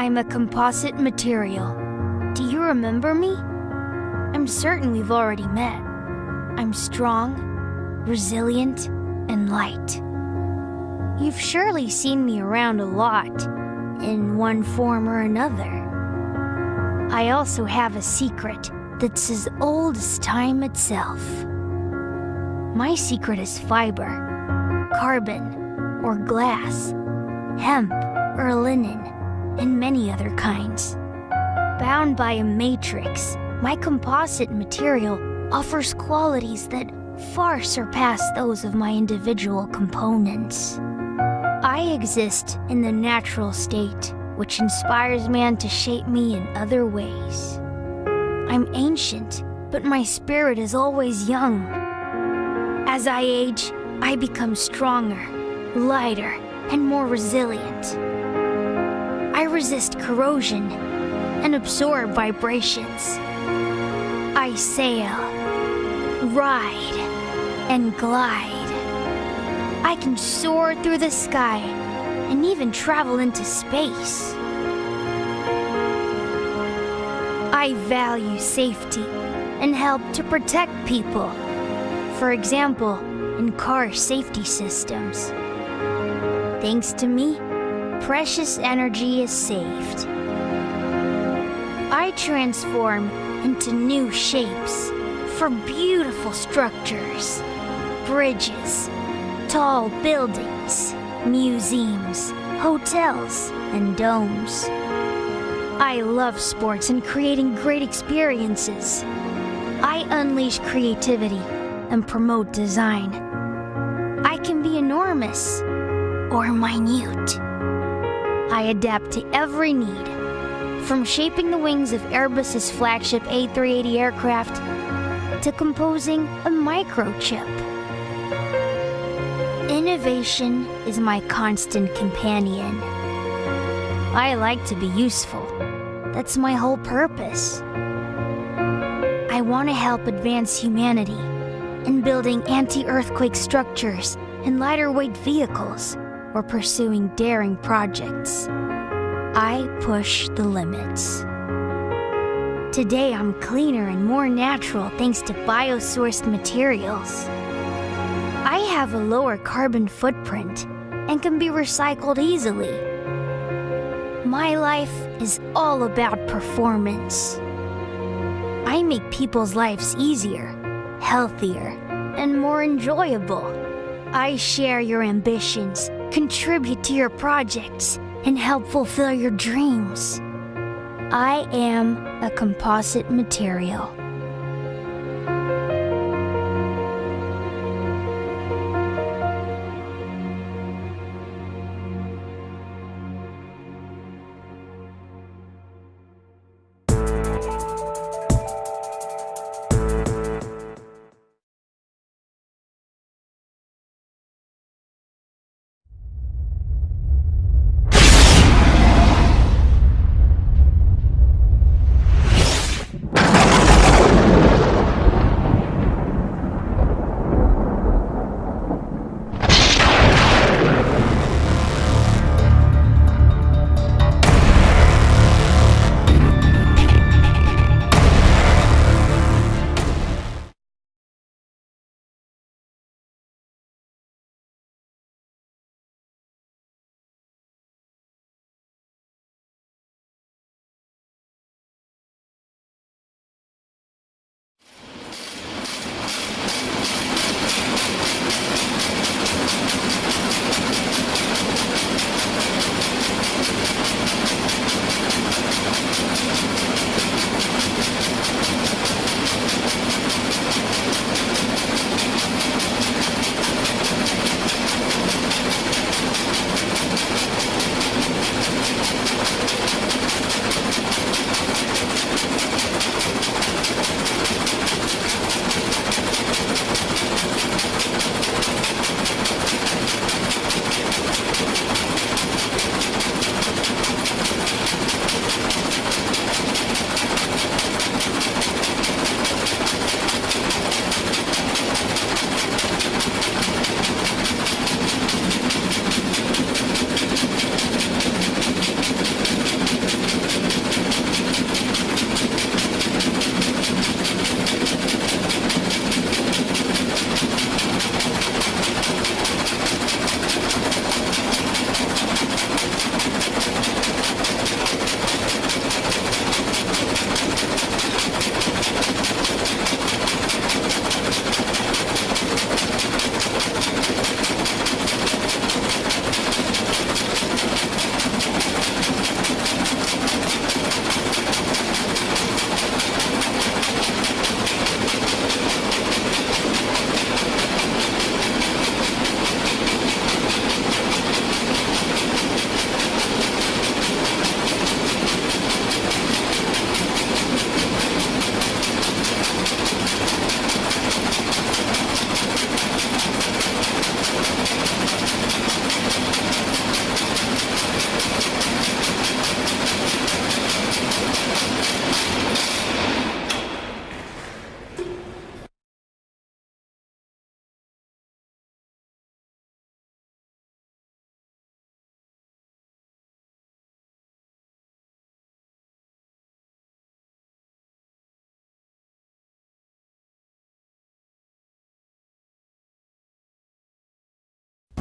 I'm a composite material. Do you remember me? I'm certain we've already met. I'm strong, resilient, and light. You've surely seen me around a lot, in one form or another. I also have a secret that's as old as time itself. My secret is fiber, carbon, or glass, hemp or linen, and many other kinds. Bound by a matrix, my composite material offers qualities that far surpass those of my individual components. I exist in the natural state, which inspires man to shape me in other ways. I'm ancient, but my spirit is always young. As I age, I become stronger, lighter, and more resilient. Resist corrosion and absorb vibrations. I sail, ride, and glide. I can soar through the sky and even travel into space. I value safety and help to protect people. For example, in car safety systems. Thanks to me, precious energy is saved. I transform into new shapes for beautiful structures, bridges, tall buildings, museums, hotels, and domes. I love sports and creating great experiences. I unleash creativity and promote design. I can be enormous or minute. I adapt to every need, from shaping the wings of Airbus's flagship A380 aircraft to composing a microchip. Innovation is my constant companion. I like to be useful. That's my whole purpose. I want to help advance humanity in building anti-earthquake structures and lighter weight vehicles or pursuing daring projects. I push the limits. Today I'm cleaner and more natural thanks to biosourced materials. I have a lower carbon footprint and can be recycled easily. My life is all about performance. I make people's lives easier, healthier, and more enjoyable. I share your ambitions, contribute to your projects, and help fulfill your dreams. I am a composite material.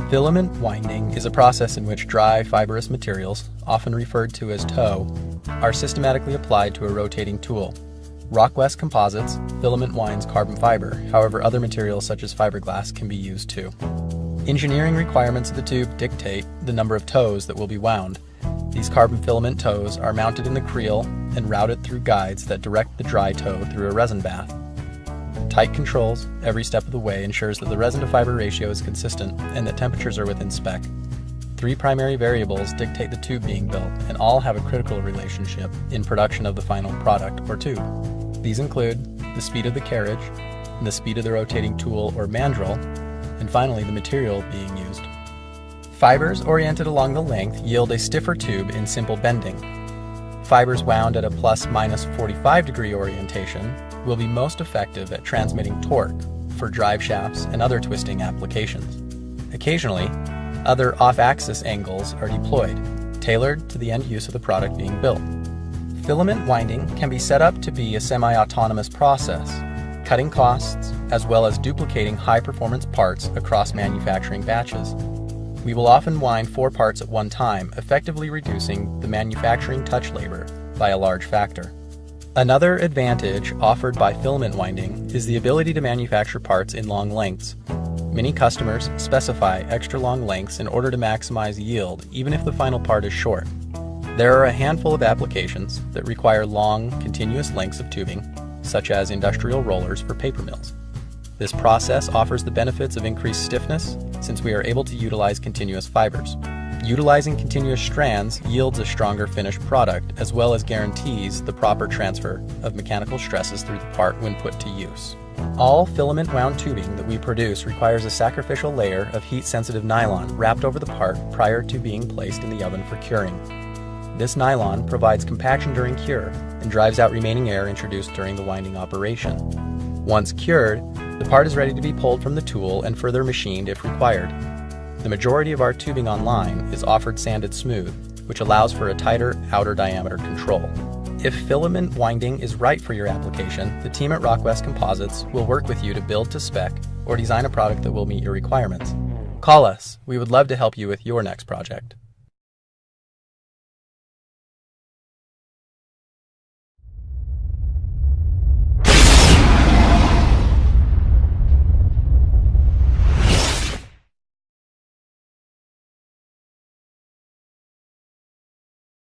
Filament winding is a process in which dry, fibrous materials, often referred to as tow, are systematically applied to a rotating tool. Rockwest Composites filament winds carbon fiber, however other materials such as fiberglass can be used too. Engineering requirements of the tube dictate the number of tows that will be wound. These carbon filament tows are mounted in the creel and routed through guides that direct the dry tow through a resin bath. Tight controls every step of the way ensures that the resin to fiber ratio is consistent and that temperatures are within spec. Three primary variables dictate the tube being built, and all have a critical relationship in production of the final product or tube. These include the speed of the carriage, the speed of the rotating tool or mandrel, and finally the material being used. Fibers oriented along the length yield a stiffer tube in simple bending. Fibers wound at a plus minus 45 degree orientation will be most effective at transmitting torque for drive shafts and other twisting applications. Occasionally, other off-axis angles are deployed, tailored to the end use of the product being built. Filament winding can be set up to be a semi-autonomous process, cutting costs as well as duplicating high-performance parts across manufacturing batches. We will often wind four parts at one time, effectively reducing the manufacturing touch labor by a large factor. Another advantage offered by filament winding is the ability to manufacture parts in long lengths. Many customers specify extra long lengths in order to maximize yield even if the final part is short. There are a handful of applications that require long, continuous lengths of tubing, such as industrial rollers for paper mills. This process offers the benefits of increased stiffness since we are able to utilize continuous fibers. Utilizing continuous strands yields a stronger finished product as well as guarantees the proper transfer of mechanical stresses through the part when put to use. All filament wound tubing that we produce requires a sacrificial layer of heat-sensitive nylon wrapped over the part prior to being placed in the oven for curing. This nylon provides compaction during cure and drives out remaining air introduced during the winding operation. Once cured, the part is ready to be pulled from the tool and further machined if required. The majority of our tubing online is offered sanded smooth, which allows for a tighter outer diameter control. If filament winding is right for your application, the team at Rockwest Composites will work with you to build to spec or design a product that will meet your requirements. Call us. We would love to help you with your next project.